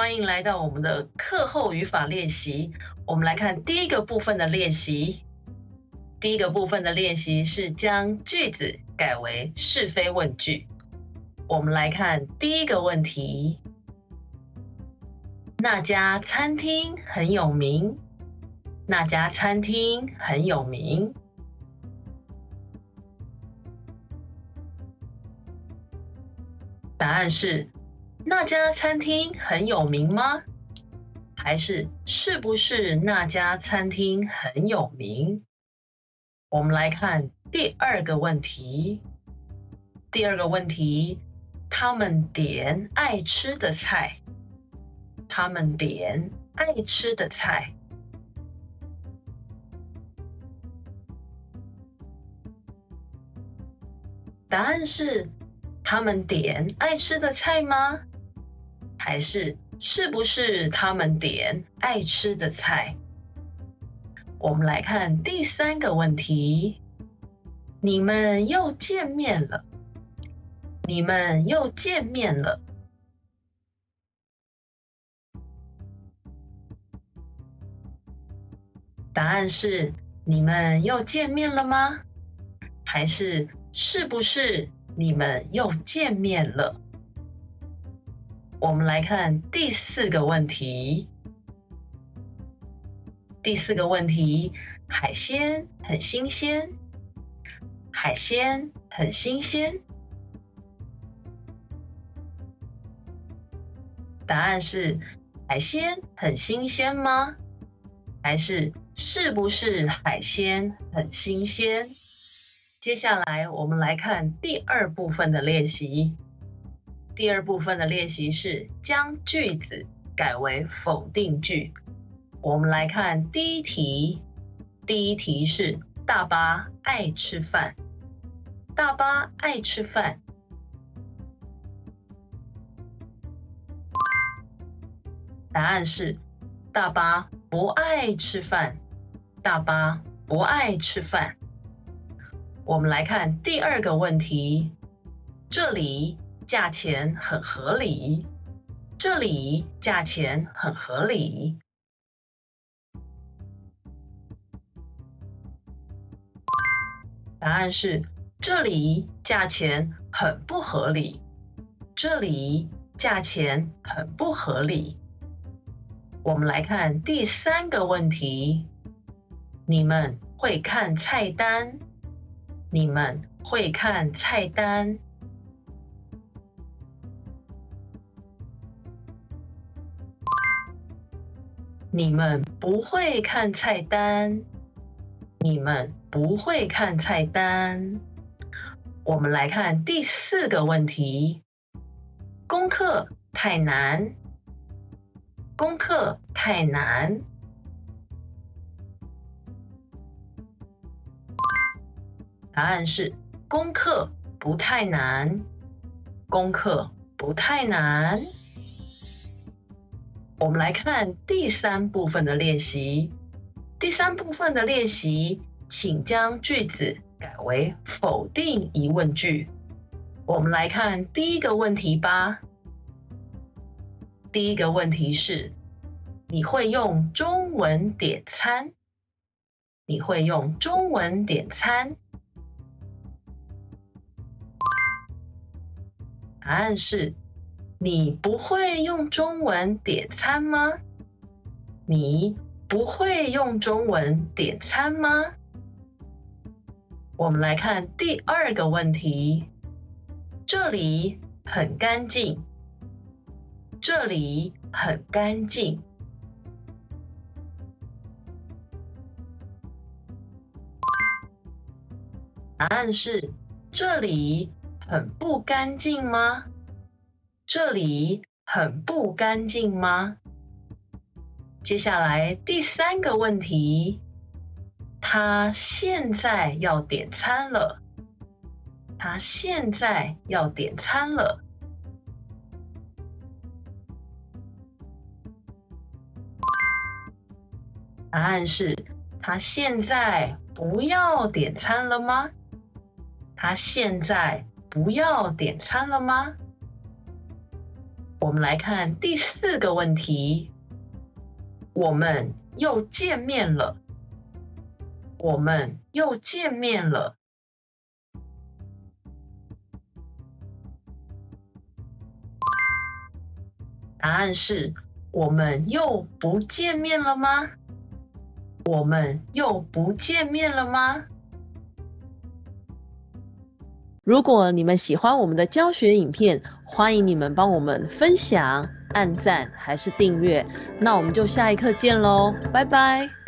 欢迎来到我们的课后语法练习。我们来看第一个部分的练习。第一个部分的练习是将句子改为是非问句。我们来看第一个问题：那家餐厅很有名。那家餐厅很有名。答案是：那家餐厅很有名吗？还是是不是那家餐厅很有名？我们来看第二个问题。第二个问题，他们点爱吃的菜。他们点爱吃的菜。答案是，他们点爱吃的菜吗？还是是不是他们点爱吃的菜？我们来看第三个问题：你们又见面了。你们又见面了。答案是：你们又见面了吗？还是是不是你们又见面了？我们来看第四个问题。第四个问题，海鲜很新鲜，海鲜很新鲜。答案是海鲜很新鲜吗？还是是不是海鲜很新鲜？接下来我们来看第二部分的练习。第二部分的练习是将句子改为否定句。我们来看第一题，第一题是大巴爱吃饭，大巴爱吃饭。答案是大巴不爱吃饭，大巴不爱吃饭。我们来看第二个问题，这里价钱很合理，这里价钱很合理。答案是这里价钱很不合理，这里价钱很不合理。我们来看第三个问题：你们会看菜单？你们会看菜单？你们不会看菜单？你们不会看菜单。我们来看第四个问题：功课太难，功课太难。答案是功课不太难，功课不太难。我们来看第三部分的练习。第三部分的练习，请将句子改为否定疑问句。我们来看第一个问题吧。第一个问题是：你会用中文点餐？你会用中文点餐？答案是：你不会用中文点餐吗？你。不会用中文点餐吗？我们来看第二个问题。这里很干净，这里很干净。答案是：这里很不干净吗？这里很不干净吗？接下来第三个问题，他现在要点餐了。他现在要点餐了。答案是：他现在不要点餐了吗？他现在不要点餐了吗？我们来看第四个问题，我们又见面了，我们又见面了。答案是：我们又不见面了吗？我们又不见面了吗？如果你们喜欢我们的教学影片，欢迎你们帮我们分享、按赞还是订阅。那我们就下一课见喽，拜拜。